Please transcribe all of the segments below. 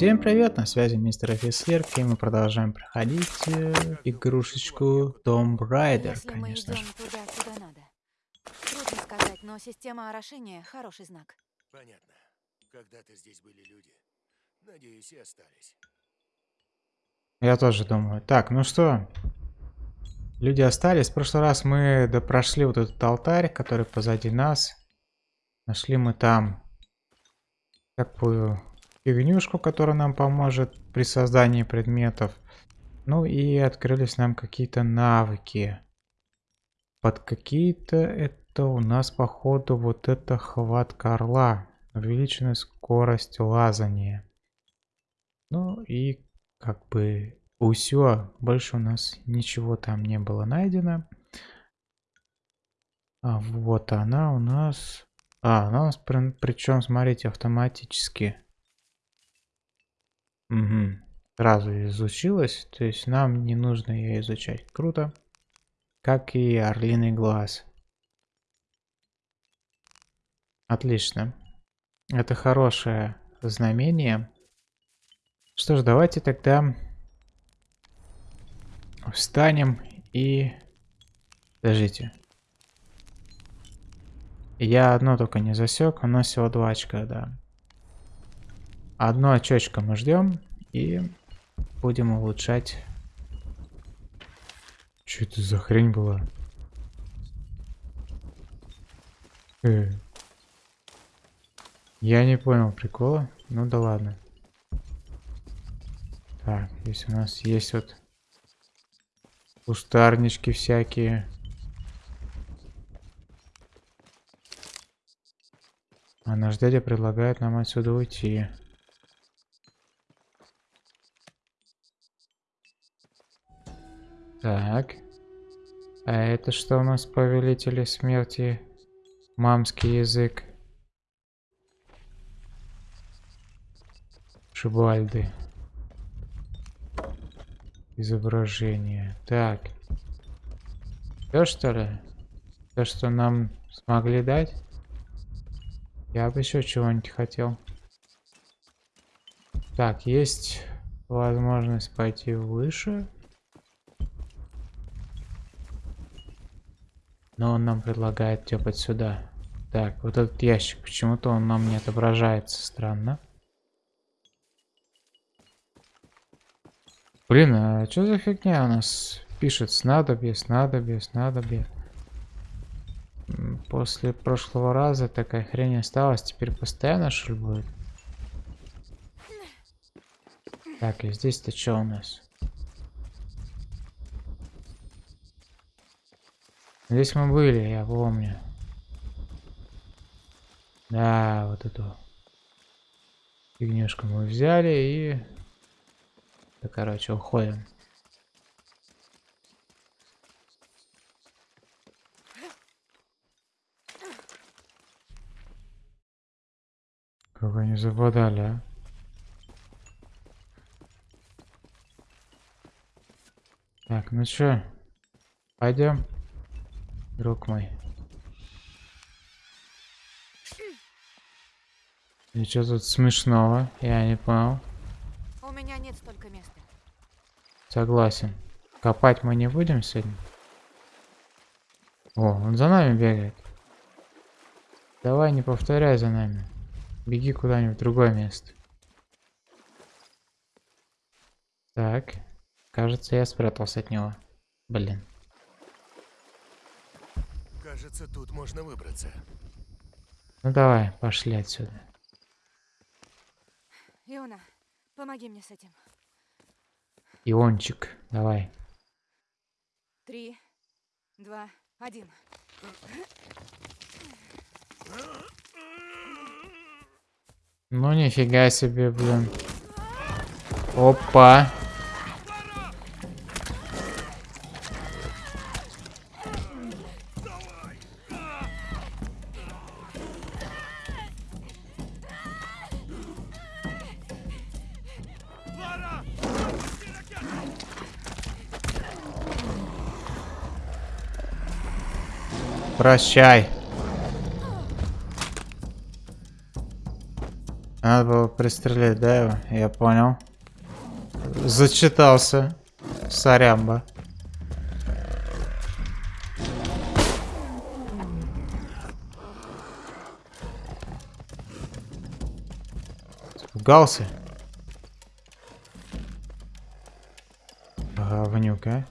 Всем привет, на связи мистер Офицер, и мы продолжаем проходить э, игрушечку Tomb Raider, Если конечно же. туда, куда надо. Трудно сказать, но система орошения — хороший знак. Понятно. Когда-то здесь были люди. Надеюсь, и остались. Я тоже думаю. Так, ну что, люди остались. В прошлый раз мы допрошли вот этот алтарь, который позади нас. Нашли мы там такую фигнюшку, которая нам поможет при создании предметов. Ну и открылись нам какие-то навыки. Под какие-то это у нас походу вот это хватка орла. Увеличенная скорость лазания. Ну и как бы усё. Больше у нас ничего там не было найдено. А вот она у нас... А, она у нас причем, смотрите, автоматически. Угу. Сразу изучилась. То есть нам не нужно ее изучать. Круто. Как и орлиный глаз. Отлично. Это хорошее знамение. Что ж, давайте тогда встанем и... Подождите. Я одно только не засек, у нас всего два очка, да. Одно очечко мы ждем и будем улучшать. Что это за хрень была? Э. Я не понял прикола. Ну да ладно. Так, здесь у нас есть вот кустарнички всякие. А наш дядя предлагает нам отсюда уйти. Так. А это что у нас повелители смерти? Мамский язык. Шибальды. Изображение. Так. Все что ли? То, что нам смогли дать? Я бы еще чего-нибудь хотел. Так, есть возможность пойти выше. Но он нам предлагает тепать сюда. Так, вот этот ящик, почему-то он нам не отображается, странно. Блин, а что за фигня у нас пишет? Снадобье, снадобье, снадобье. После прошлого раза такая хрень осталась, теперь постоянно ли будет? Так, и здесь-то что у нас? Здесь мы были, я помню. Да, вот эту фигнюшку мы взяли и... Да, короче, уходим. Как они западали, а? Так, ну чё, пойдем друг мой. И что тут смешного? Я не понял. У меня нет столько места. Согласен. Копать мы не будем сегодня? О, он за нами бегает. Давай не повторяй за нами. Беги куда-нибудь в другое место. Так. Кажется, я спрятался от него. Блин. Кажется, тут можно выбраться. Ну давай, пошли отсюда. Иона, помоги мне с этим. Иончик, давай. Три, два, один. Ну нифига себе, блин. Опа. Прощай. Надо было пристрелить, да, его? Я понял. Зачитался. Сорямба. Испугался? Говнюк, а?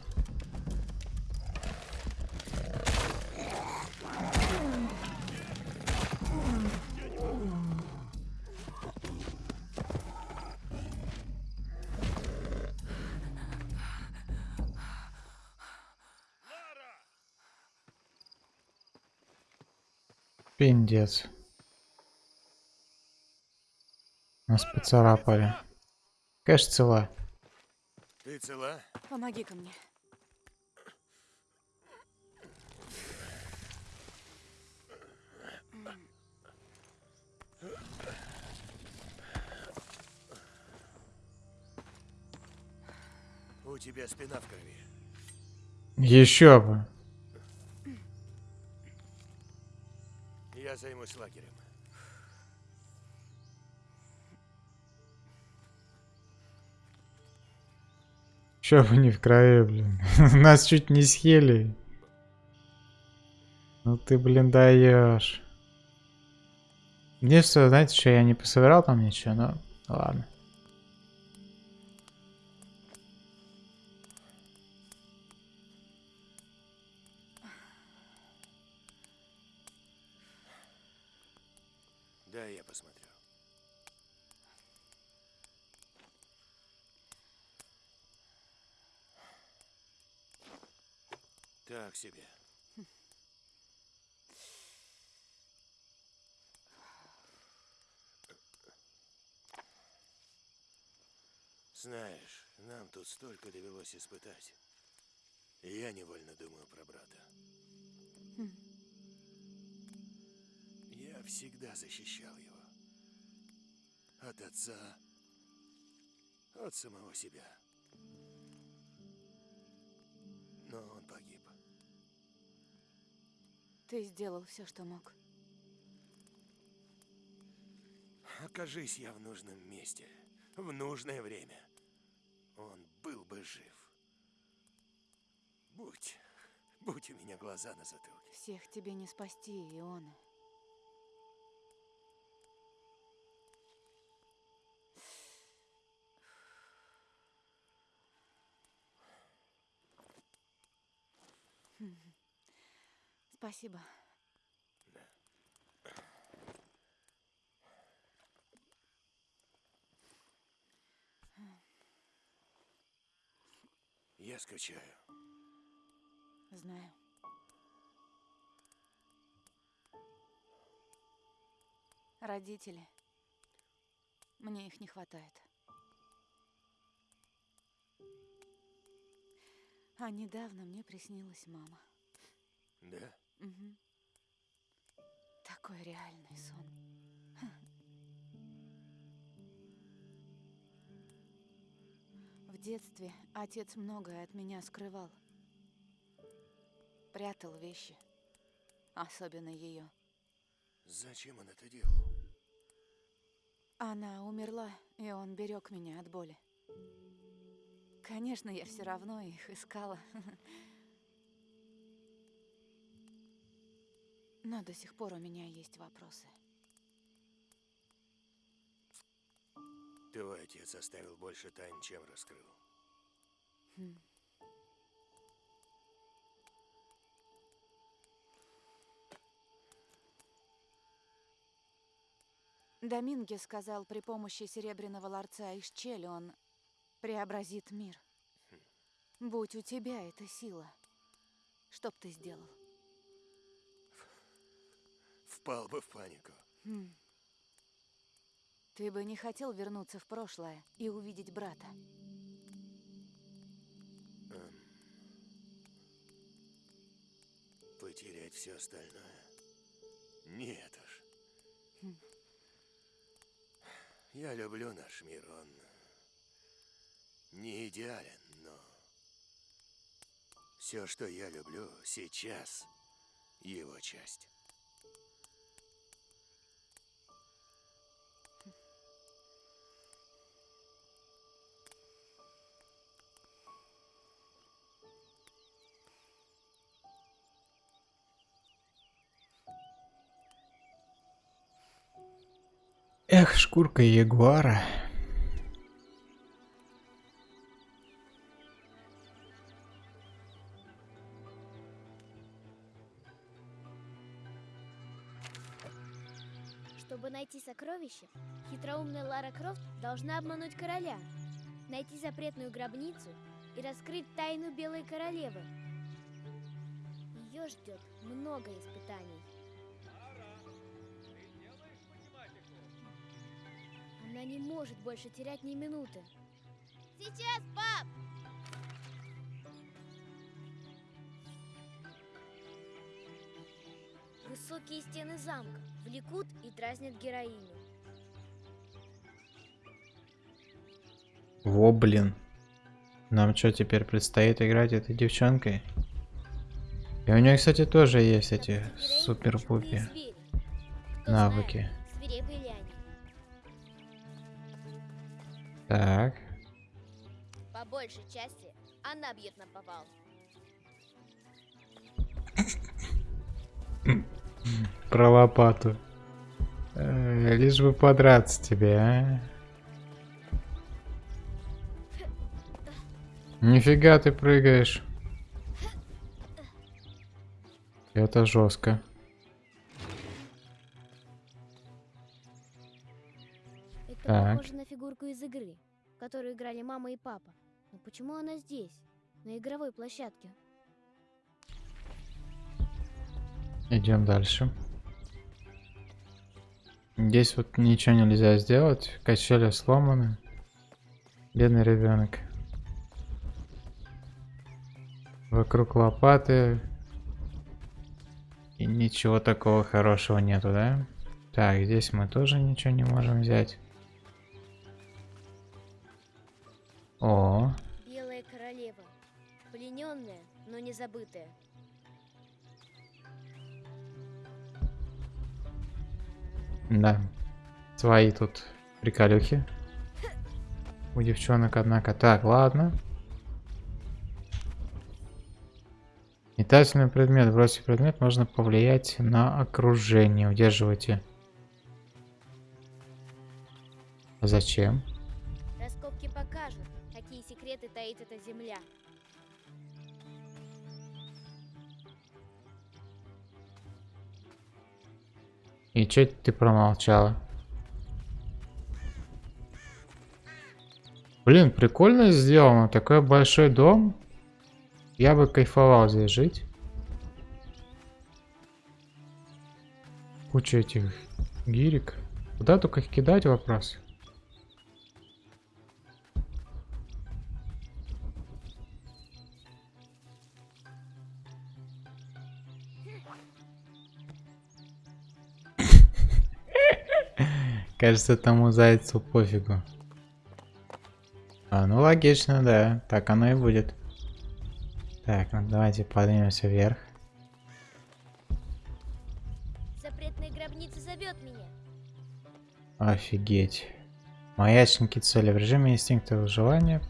Пиндец. Нас поцарапали. Конечно, цела. Ты цела? Помоги-ка мне. У тебя спина в крови. Еще бы. Я займусь лагерем. Че вы не в крови, блин? Нас чуть не съели. Ну ты, блин, даешь. Мне что, знаете, что я не пособирал там ничего, но ладно. Тут столько довелось испытать. И я невольно думаю про брата. Я всегда защищал его. От отца, от самого себя. Но он погиб. Ты сделал все, что мог. Окажись я в нужном месте, в нужное время, он бы жив. Будь, будь у меня глаза на затылке. Всех тебе не спасти, Иона. Хм. Спасибо. Я скучаю. Знаю. Родители. Мне их не хватает. А недавно мне приснилась мама. Да? Мгм. Такой реальный сон. Детстве отец многое от меня скрывал. Прятал вещи. Особенно ее. Зачем он это делал? Она умерла, и он берег меня от боли. Конечно, я все равно их искала. Но до сих пор у меня есть вопросы. Твой отец оставил больше тайн, чем раскрыл. Хм. Доминге сказал, при помощи серебряного ларца из Чели он преобразит мир. Будь у тебя эта сила, что б ты сделал? Впал бы в панику. Хм. Ты бы не хотел вернуться в прошлое и увидеть брата? Эм, Потерять все остальное? Нет уж. Хм. Я люблю наш мир, он не идеален, но все, что я люблю сейчас, его часть. Эх, шкурка ягуара. Чтобы найти сокровище, хитроумная Лара Крофт должна обмануть короля, найти запретную гробницу и раскрыть тайну Белой Королевы. Ее ждет много испытаний. Она не может больше терять ни минуты. Сейчас, пап! Высокие стены замка влекут и дразнят героиню. Во, блин. Нам что, теперь предстоит играть этой девчонкой? И у нее, кстати, тоже есть эти супер-пупи навыки. Так. По большей части она бьет на повал. Про лопату. Э, лишь бы подраться тебе, а? Нифига ты прыгаешь. Это жестко. Это Так. похоже фигурку из игры, в которую играли мама и папа. Но почему она здесь, на игровой площадке? Идем дальше. Здесь вот ничего нельзя сделать. Качели сломаны. Бедный ребенок. Вокруг лопаты. И ничего такого хорошего нету, да? Так, здесь мы тоже ничего не можем взять. О, Белая королева. Плененная, но не забытая. да. Свои тут приколюхи. У девчонок, однако. Так, ладно. Метательный предмет. Бросив предмет, можно повлиять на окружение. Удерживайте. А Зачем? Покажут, какие секреты таит эта земля. И чё ты промолчала? Блин, прикольно сделано. Такой большой дом. Я бы кайфовал здесь жить. Куча этих гирек. Куда только их кидать вопрос? Кажется, тому зайцу пофигу. А, ну логично, да. Так оно и будет. Так, ну давайте поднимемся вверх. Запретная гробница зовет меня. Офигеть. Маячники цели в режиме инстинкта выживания.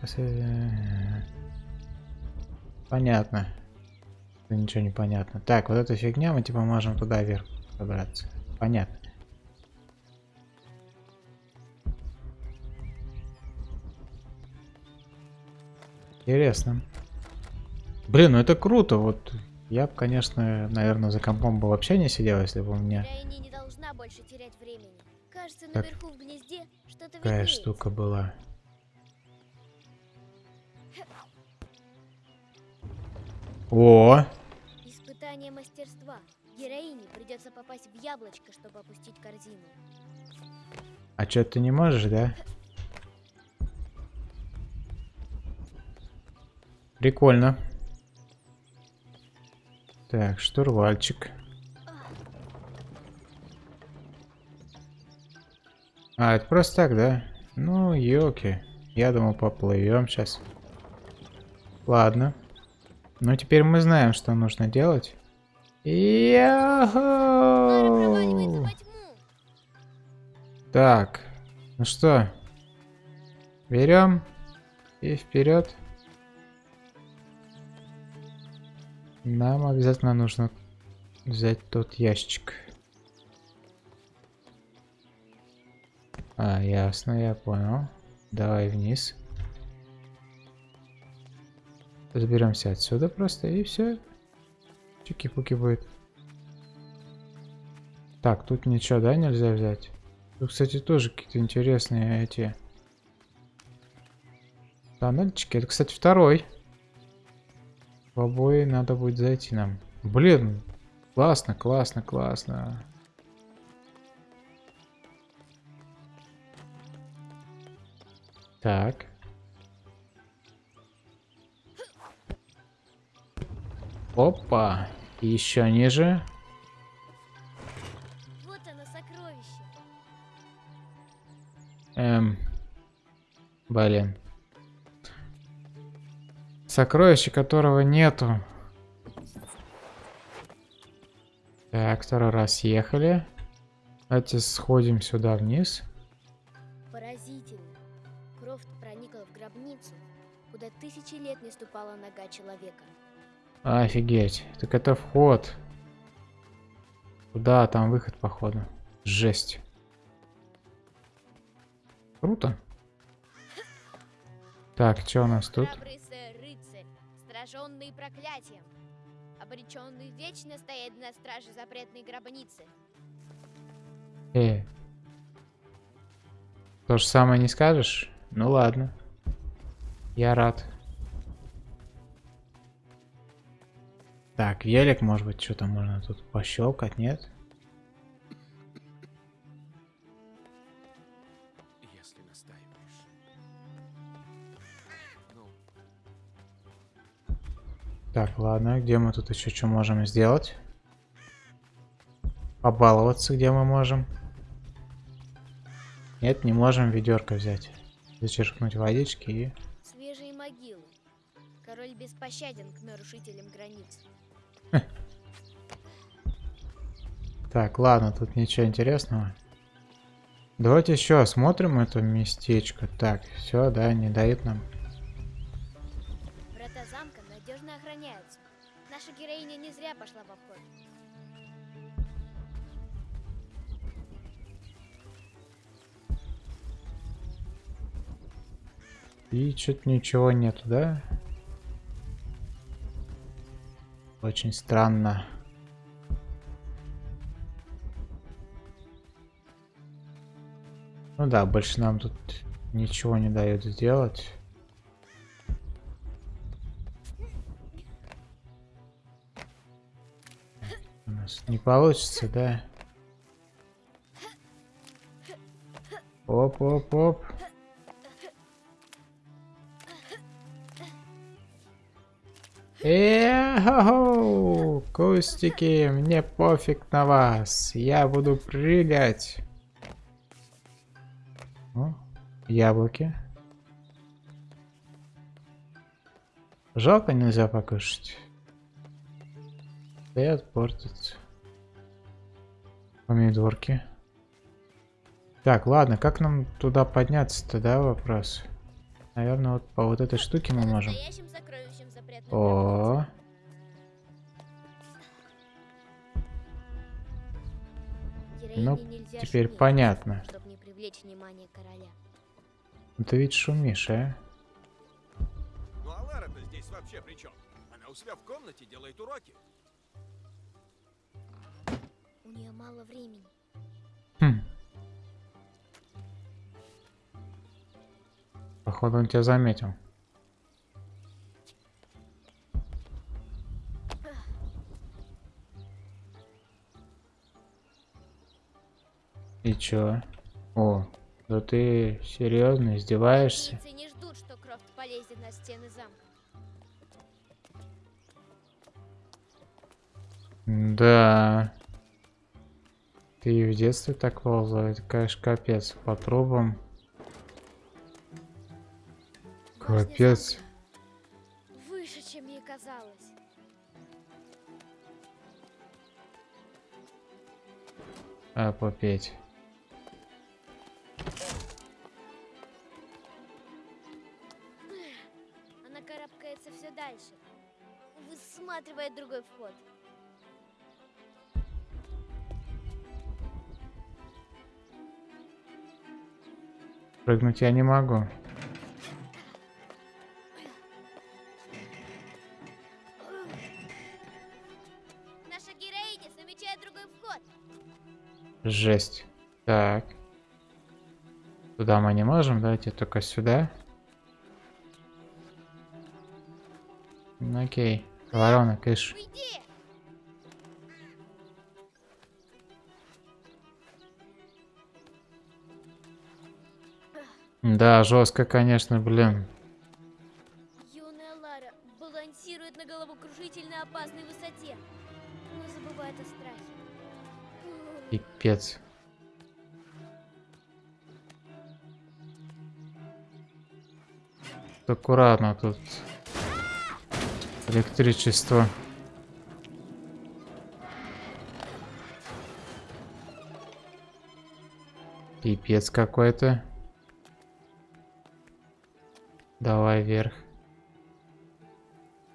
Понятно. Ничего не понятно. Так, вот эта фигня, мы типа можем туда вверх забраться. Понятно. Интересно. Блин, ну это круто. Вот я бы, конечно, наверное, за компом бы вообще не сидел, если бы у меня не должна больше терять времени. Кажется, Так. наверху в гнезде что-то такая виднеется. штука была. О, Испытание мастерства. Героине придется попасть в яблочко, чтобы опустить корзину. а чё ты не можешь, да? Прикольно. Так, штурвальчик. А, это просто так, да? Ну, ёлки. Я думал, поплывем сейчас. Ладно. Ну, теперь мы знаем, что нужно делать. Тьму. Так, ну что, берем и вперед. Нам обязательно нужно взять тот ящик. А, ясно, я понял. Давай вниз. Разберемся отсюда просто и все. Чики-пуки будет. Так, тут ничего, да, нельзя взять? Тут, кстати, тоже какие-то интересные эти... Тоннельчики. Это, кстати, второй. В обои надо будет зайти нам. Блин, классно, классно, классно. Так. Опа. Еще ниже. Вот оно, сокровище. Эм. Блин. Сокровище, которого нету. Так, второй раз ехали. Давайте сходим сюда вниз. Поразительно. Крофт проникла в гробницу, куда тысячи лет не ступала нога человека. Офигеть. Так это вход. Куда там выход, походу. Жесть. Круто. Так, что у нас тут? Храбрый сраженный проклятием, обреченный вечно стоять на страже запретной гробницы. Э. То же самое не скажешь? Ну ладно. Я рад. Так, велик, может быть, что-то можно тут пощелкать, нет? Так, ладно, где мы тут еще что можем сделать? Побаловаться, где мы можем? Нет, не можем ведерко взять. Зачерпнуть водички и... Свежие могилы. Король беспощаден к нарушителям границ. Так, ладно, тут ничего интересного. Давайте еще осмотрим это местечко. Так, все, да, не дает нам. Надежно охраняются. Наша героиня не зря пошла в обход. И что-то ничего нету, да? Очень странно. Ну да, больше нам тут ничего не дают сделать. Не получится, да? Оп-оп-оп. Эхо, кустики, мне пофиг на вас. Я буду прыгать. О, яблоки. Жалко нельзя покушать. Стоят, портятся. Помидорки. Так, ладно, как нам туда подняться-то, да, вопрос? Наверное, вот по вот этой штуке мы можем. О, ну, теперь шуметь, понятно. Чтобы не привлечь внимание короля. ну ты ведь шумишь, а? ну а Лара-то здесь вообще при чем? Она у себя в комнате делает уроки. У нее мало времени. Хм. Походу он тебя заметил. И чё? О, да ты серьезно издеваешься? Не ждут, что Крофт полезет на стены замка. Да. Ты и в детстве так ползал, это, конечно, капец. По трубам. Башня Капец. Выше, чем ей казалось. А, попеть. Прыгнуть я не могу. Наша героиня замечает другой вход. Жесть. Так. Туда мы не можем, давайте только сюда. Окей. Ворона, кыш. Уйди! Да, жестко, конечно, блин. Юная Лара балансирует на головокружительно опасной высоте, но забывает о страхе. Пипец. Аккуратно тут. Электричество. Пипец какой-то. Давай вверх.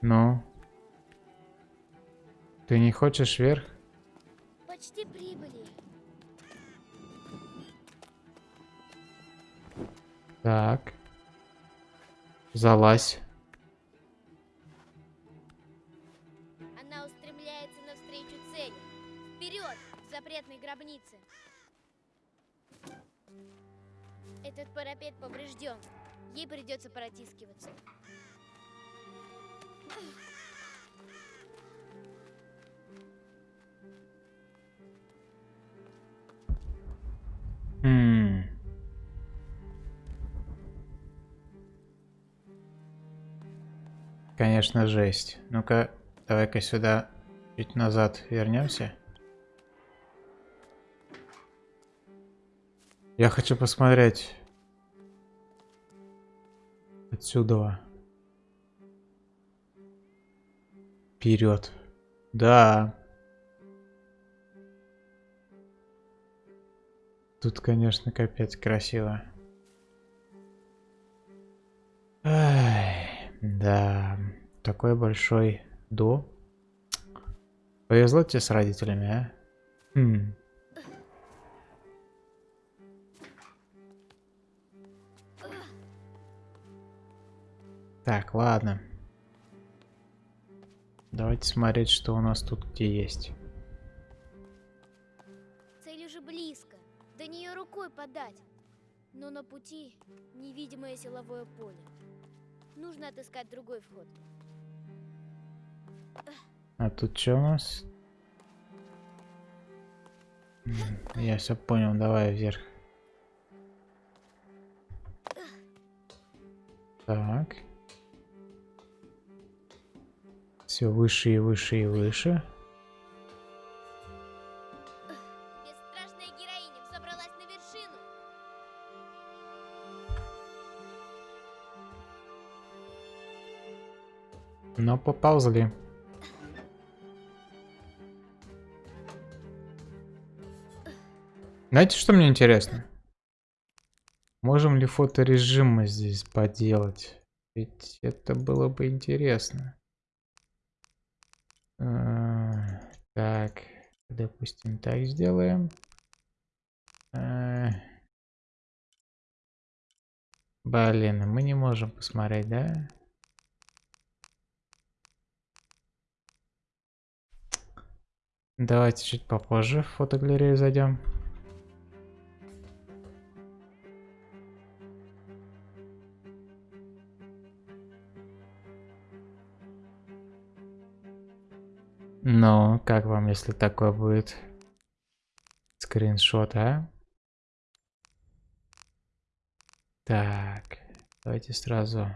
Ну. Ты не хочешь вверх? Почти прибыли. Так. Залазь. Конечно, жесть. Ну-ка, давай-ка сюда чуть назад вернемся. Я хочу посмотреть отсюда. Вперед. Да. Тут, конечно, капец красиво. Ай, да, такой большой до. Повезло тебе с родителями, а? Хм. Так, ладно. Давайте смотреть, что у нас тут где есть. Цель уже близко. До нее рукой подать. Но на пути невидимое силовое поле. Нужно отыскать другой вход. А тут что у нас? Я все понял, давай вверх. Так. Все выше и выше и выше. Но поползли. Знаете, что мне интересно? Можем ли фоторежим мы здесь поделать? Ведь это было бы интересно. А, Так, допустим, так сделаем. А, Блин, мы не можем посмотреть, да? Давайте чуть попозже в фотогалерею зайдем. Ну, как вам, если такое будет скриншот, а? Так, давайте сразу.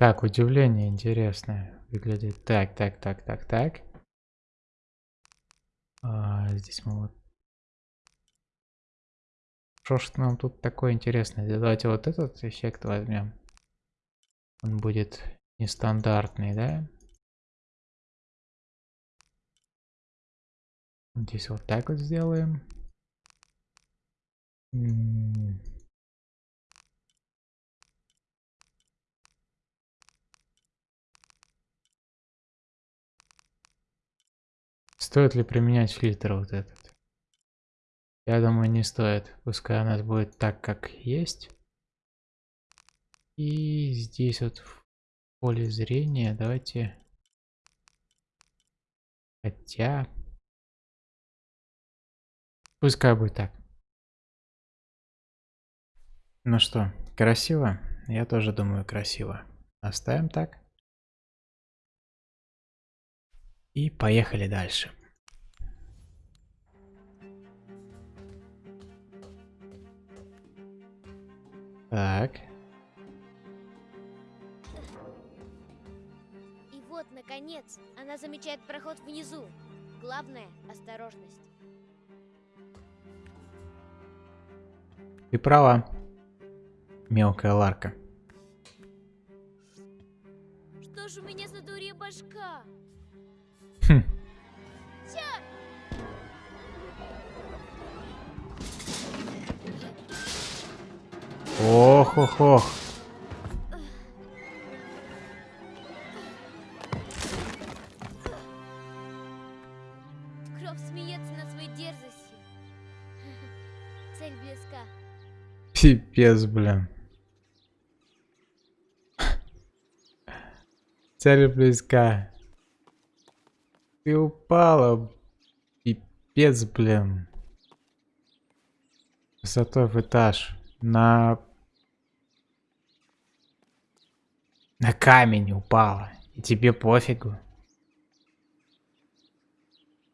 Так, удивление интересное выглядит. Так, так, так, так, так. А, здесь мы вот... Что ж нам тут такое интересное? Давайте вот этот эффект возьмем. Он будет нестандартный, да? Здесь вот так вот сделаем. Стоит ли применять фильтр вот этот? Я думаю, не стоит. Пускай у нас будет так, как есть. И здесь вот в поле зрения давайте... Хотя... Пускай будет так. Ну что, красиво? Я тоже думаю красиво. Оставим так. И поехали дальше. Так. И вот, наконец, она замечает проход внизу. Главное – осторожность. Ты права. Мелкая Ларка. Что ж у меня за дурья башка? Хм. Ох, ох, ох. Кровь смеется над своей дерзостью. Цель близка. Пипец, блин. Цель близка. Ты упала. Пипец, блин. Высотой в этаж. На... На камень упала. И тебе пофигу.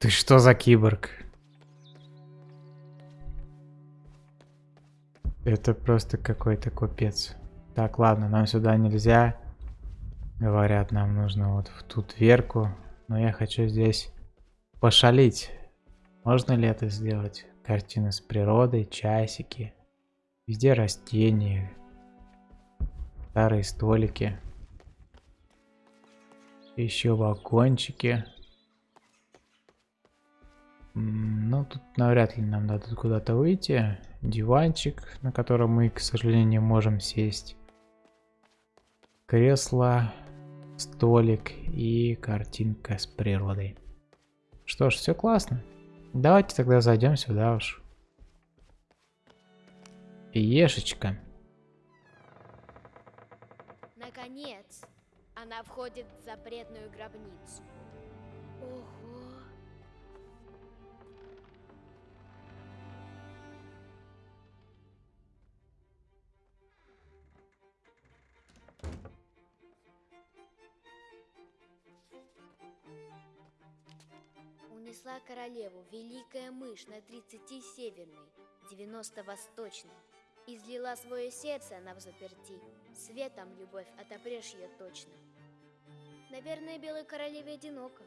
Ты что за киборг? Это просто какой-то купец. Так, ладно, нам сюда нельзя. Говорят, нам нужно вот в ту дверку. Но я хочу здесь пошалить. Можно ли это сделать? Картины с природой, часики. Везде растения. Старые столики. Еще вагончики. Ну, тут навряд ли нам дадут куда-то выйти. Диванчик, на котором мы, к сожалению, не можем сесть. Кресло, столик и картинка с природой. Что ж, все классно. Давайте тогда зайдем сюда уж. Ешечка. Наконец, она входит в запретную гробницу. Ого! Унесла королеву великая мышь на 30 северной, 90 восточной. Излила свое сердце она в заперти. Светом любовь отопрешь ее точно. Наверное, белой королеве одиноко.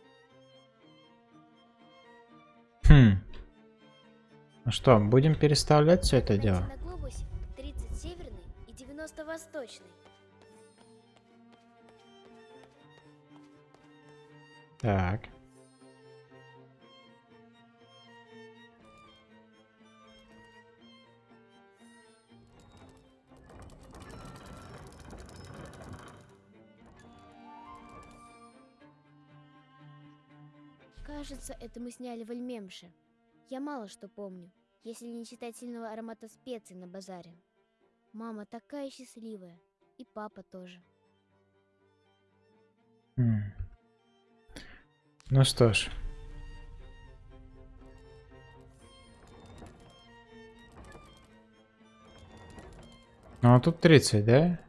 Хм. Ну что, будем переставлять все это дело? на глобусе 30 северный и 90 восточный. Так. Кажется, это мы сняли в Альмемше. Я мало что помню, если не считать сильного аромата специй на базаре. Мама такая счастливая, и папа тоже. Ну что ж. Ну а тут 30, да?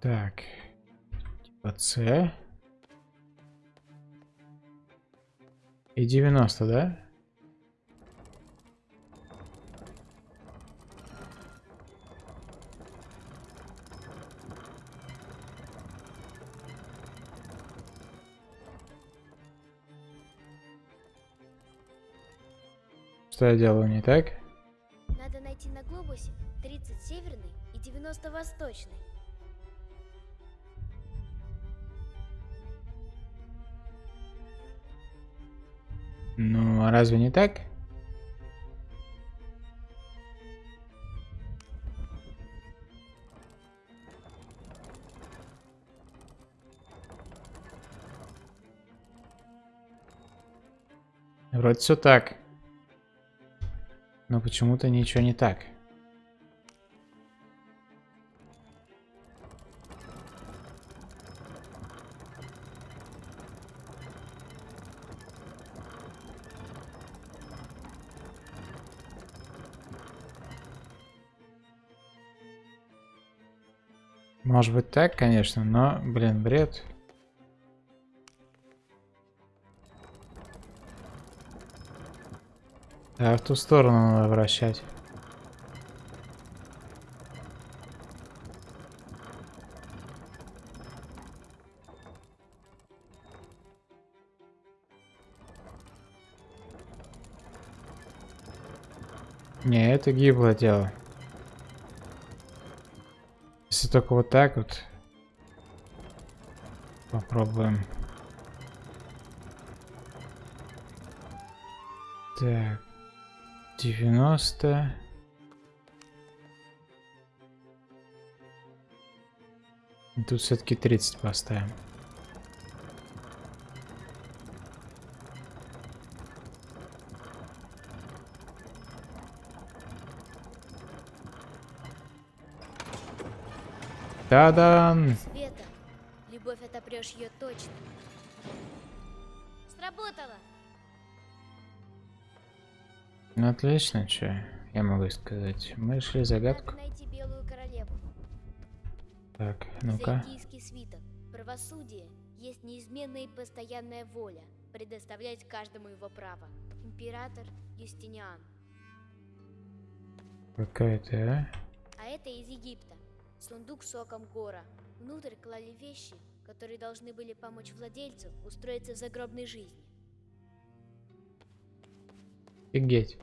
Так. Типа С. И 90, да? Что я делаю не так? Надо найти на глобусе 30 северный и 90 восточный. А разве не так? Вроде все так. Но почему-то ничего не так. Может быть так, конечно, но, блин, бред. Да, в ту сторону надо вращать. Не, это гиблое дело. Если только вот так вот. Попробуем. Так. 90. И Тут все-таки 30 поставим. Та-дан! Света, любовь отопрешь ее точно. Сработало! Ну отлично, что я могу сказать. Мы решили загадку. Так, ну-ка. Свиток. Правосудие есть неизменная и постоянная воля, предоставлять каждому его право. Император Юстиниан. Какая-то, а? А это из Египта. Сундук соком гора. Внутрь клали вещи, которые должны были помочь владельцу устроиться в загробной жизни. Офигеть.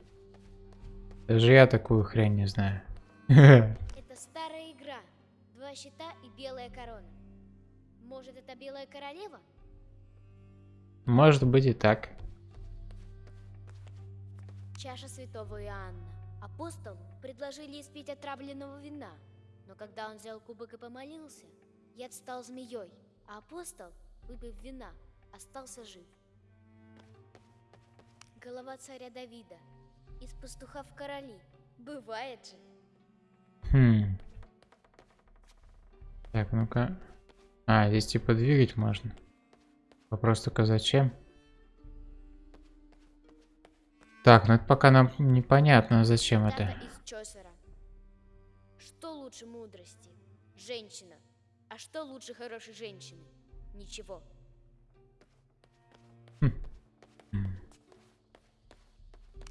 Даже я такую хрень не знаю. Это старая игра. Два щита и белая корона. Может, это белая королева? Может быть и так. Чаша святого Иоанна. Апостолу предложили испить отравленного вина, но когда он взял кубок и помолился, яд стал змеей, а апостол, выпив вина, остался жив. Голова царя Давида. Из пастуха в короли. Бывает же. Хм. Так, ну-ка. А, здесь типа двигать можно. Вопрос только зачем? Так, ну это пока нам непонятно, зачем это. из Чосера. Что лучше мудрости? Женщина. А что лучше хорошей женщины? Ничего. М,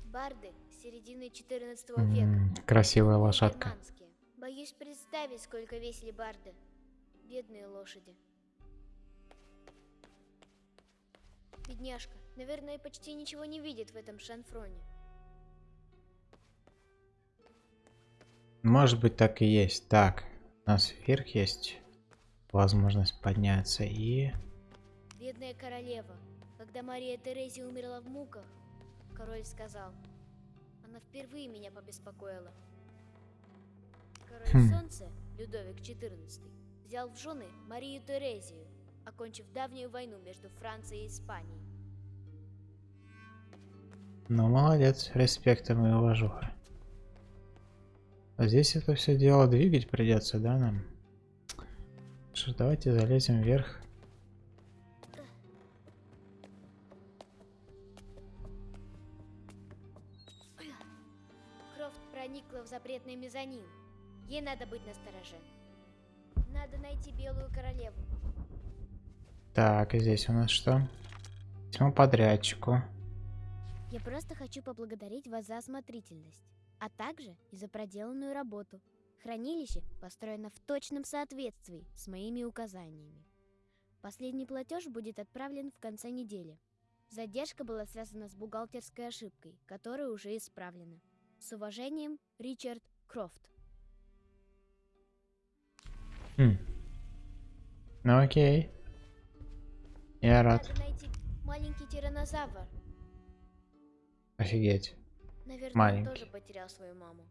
Барды середины 14 века. Красивая лошадка. Германские. Боюсь представить, сколько весили барды. Бедные лошади. Бедняжка, наверное, почти ничего не видит в этом шанфроне. Может быть так и есть. Так, у нас вверх есть возможность подняться и... Бедная королева. Когда Мария Терезия умерла в муках, король сказал, она впервые меня побеспокоила. Король Хм. Солнца, Людовик XIV, взял в жены Марию Терезию, окончив давнюю войну между Францией и Испанией. Ну, молодец, респектом и уважуха. А здесь это все дело двигать придется, да, нам? Что ж, давайте залезем вверх. Крофт проникла в запретный мезонин. Ей надо быть настороже. Надо найти белую королеву. Так, и здесь у нас что? Письмо подрядчику. Я просто хочу поблагодарить вас за осмотрительность, а также и за проделанную работу. Хранилище построено в точном соответствии с моими указаниями. Последний платеж будет отправлен в конце недели. Задержка была связана с бухгалтерской ошибкой, которая уже исправлена. С уважением, Ричард Крофт. Хм. Ну окей. Я рад. Надо найти маленький тиранозавр. Офигеть. Наверное, маленький. тоже потерял свою маму.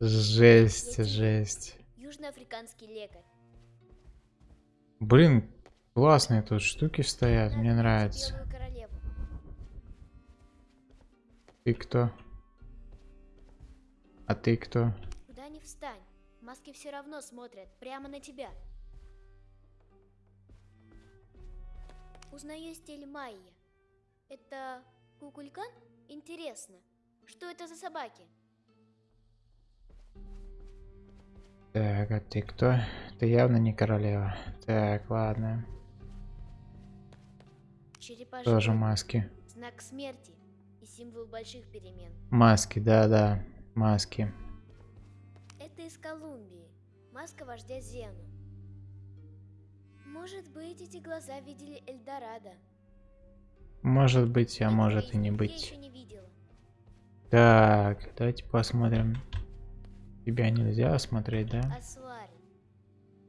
жесть, жесть. Южноафриканский лекарь. Блин, классные тут штуки стоят, мне нравится. Ты кто? А ты кто? Куда не встань. Маски все равно смотрят прямо на тебя. Узнаю стиль Майя. Это кукулькан? Интересно. Что это за собаки? Так, а ты кто? Ты явно не королева. Так, ладно. Черепа Тоже маски. знак смерти и символ больших перемен. Маски, да-да. Маски. Это из Колумбии. Маска вождя Зену. Может быть, эти глаза видели Эльдорадо. Может быть, а может и не быть. Так, давайте посмотрим. Тебя нельзя смотреть, да? Асуари.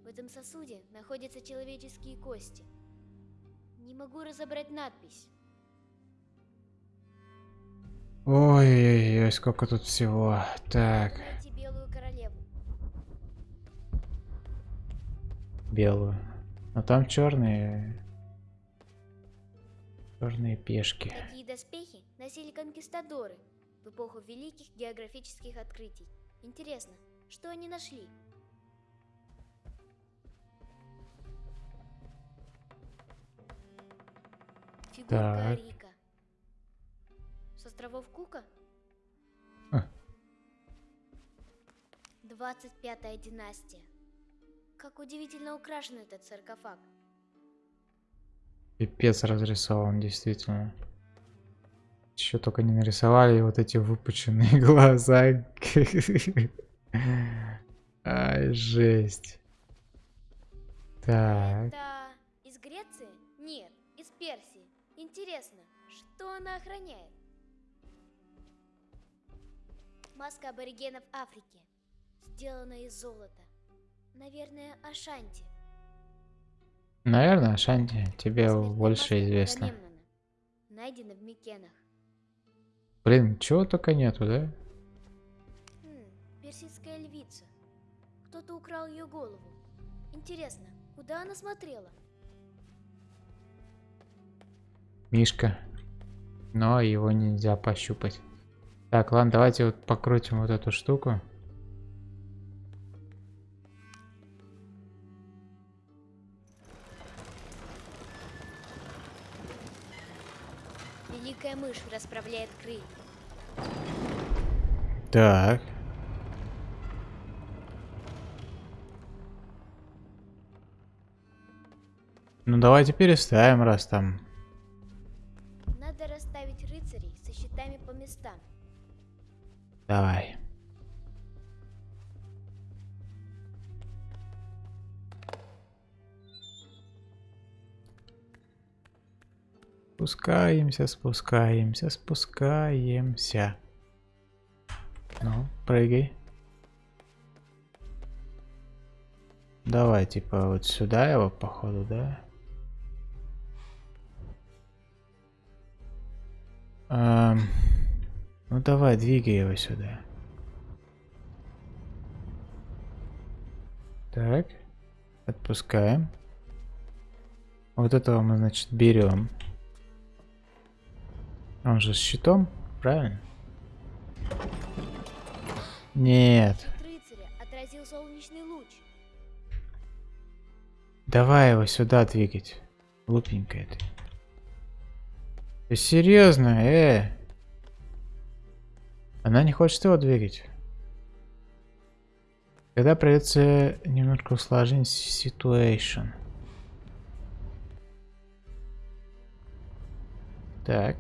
В этом сосуде находятся человеческие кости. Не могу разобрать надпись. Ой-ой-ой, сколько тут всего. Так, белую. Но там черные. Черные пешки. Такие доспехи носили конкистадоры в эпоху великих географических открытий. Интересно, что они нашли? Фигурка Так. Рика. С островов Кука? А. 25-я династия. Как удивительно украшен этот саркофаг. Пипец разрисован, действительно. Еще только не нарисовали вот эти выпученные глаза. Ай, жесть. Так. Это из Греции? Нет, из Персии. Интересно, что она охраняет? Маска аборигенов Африки. Сделана из золота. Наверное, Ашанти. Наверное, Шанти, тебе больше известно. Найдена в Микенах. Блин, чего только нету, да? Хм, персидская львица. Кто-то украл ее голову. Интересно, куда она смотрела? Мишка. Но его нельзя пощупать. Так, ладно, давайте вот покрутим вот эту штуку. Мышь расправляет крылья. Так. Ну давайте переставим, раз там. Надо расставить рыцарей со щитами по местам. Давай. Спускаемся, спускаемся, спускаемся. Ну, прыгай. Давай, типа, вот сюда его, походу, да? Эм, ну давай, двигай его сюда. Так. Отпускаем. Вот этого мы, значит, берем. Он же с щитом, правильно? Нет. Давай его сюда двигать. Глупенькая ты. Ты серьезно, э? Она не хочет его двигать. Тогда придется немножко усложнить ситуацию. Так.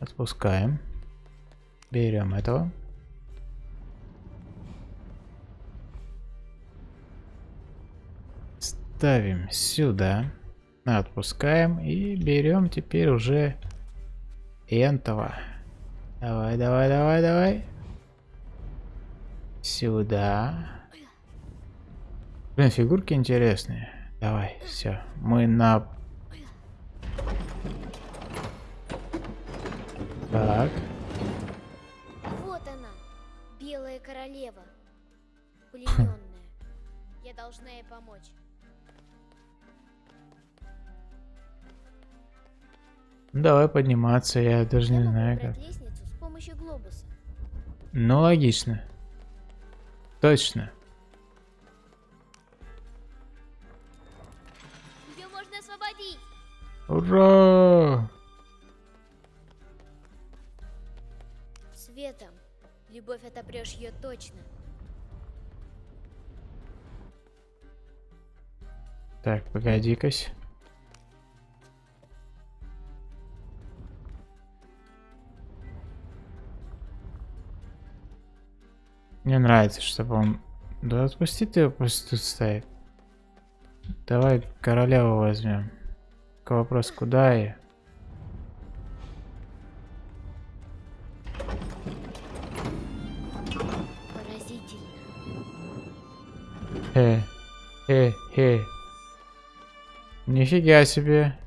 Отпускаем. Берем этого. Ставим сюда. Отпускаем и берем теперь уже энтова. Давай, давай, давай, давай. Сюда. Блин, фигурки интересные. Давай, все. Мы на... Так. Вот она, белая королева. Плененная. Я должна ей помочь. Давай подниматься, я даже Я не знаю как. лестницу с помощью глобуса. Ну, логично. Точно. Ее можно освободить. Ура! Светом. Любовь отопрешь ее точно. Так, погоди-кась. Мне нравится, чтобы он... Да отпусти ты его, пусть тут стоит. Давай королеву возьмем. Только вопрос, куда и... Э, э, э. Нифига себе.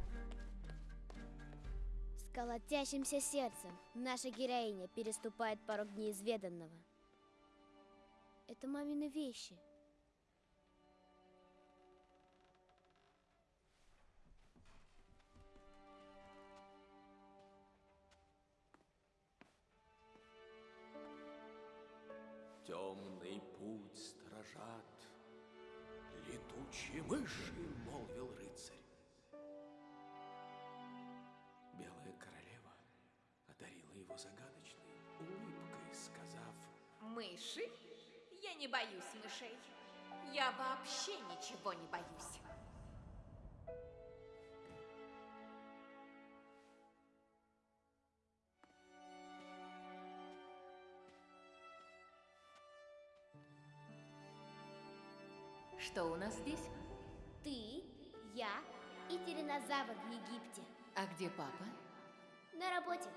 С колотящимся сердцем наша героиня переступает порог неизведанного. Это мамины вещи. Темный Мыши, молвил рыцарь. Белая королева одарила его загадочной улыбкой, сказав, Мыши? Я не боюсь мышей. Я вообще ничего не боюсь. Что у нас здесь? И тиранозавр в Египте. А где папа? На работе.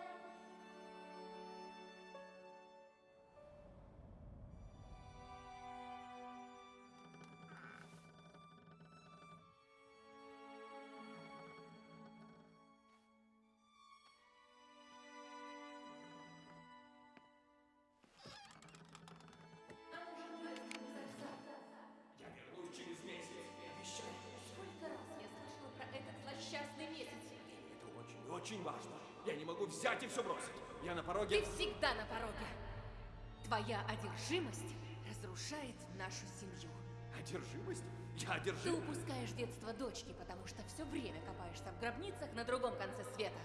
Очень, важно. Я не могу взять и все бросить. Я на пороге... Ты всегда на пороге. Твоя одержимость разрушает нашу семью. Одержимость? Я Ты одержим. упускаешь детство дочки, потому что все время копаешься в гробницах на другом конце света.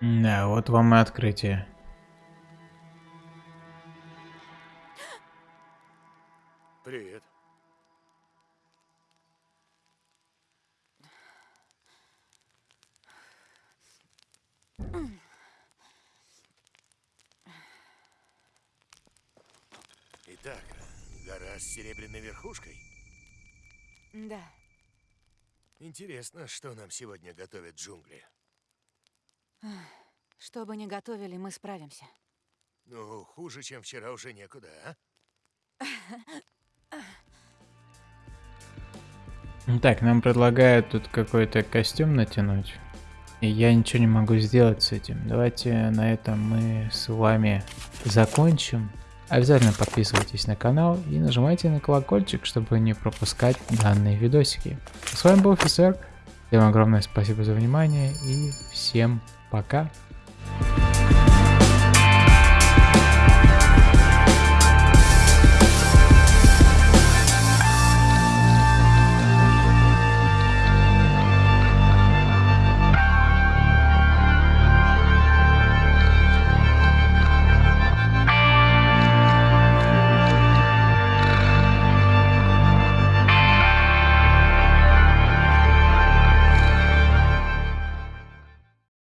Да, вот вам и открытие. Привет. Итак, гора с серебряной верхушкой. Да. Интересно, что нам сегодня готовят джунгли. Что бы ни готовили, мы справимся. Ну, хуже, чем вчера, уже некуда, а? Так, нам предлагают тут какой-то костюм натянуть. И я ничего не могу сделать с этим. Давайте на этом мы с вами закончим. Обязательно подписывайтесь на канал и нажимайте на колокольчик, чтобы не пропускать данные видосики. С вами был Офисер. Всем огромное спасибо за внимание и всем пока.